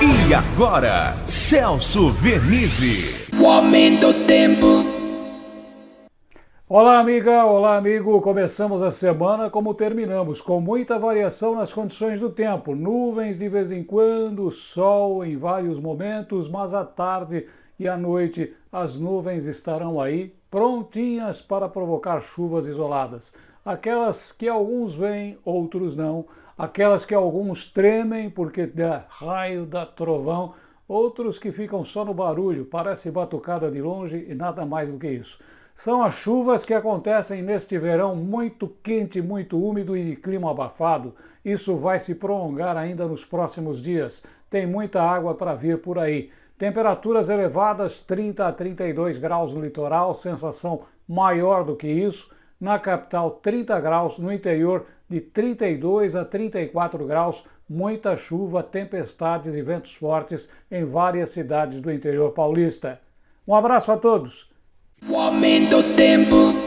E agora, Celso Vernizzi. O aumento do tempo. Olá, amiga, olá, amigo. Começamos a semana como terminamos, com muita variação nas condições do tempo. Nuvens de vez em quando, sol em vários momentos, mas à tarde e à noite as nuvens estarão aí prontinhas para provocar chuvas isoladas. Aquelas que alguns veem, outros não. Aquelas que alguns tremem porque dá raio, dá trovão. Outros que ficam só no barulho, parece batucada de longe e nada mais do que isso. São as chuvas que acontecem neste verão muito quente, muito úmido e de clima abafado. Isso vai se prolongar ainda nos próximos dias. Tem muita água para vir por aí. Temperaturas elevadas, 30 a 32 graus no litoral, sensação maior do que isso. Na capital, 30 graus, no interior, de 32 a 34 graus, muita chuva, tempestades e ventos fortes em várias cidades do interior paulista. Um abraço a todos! O aumento do tempo.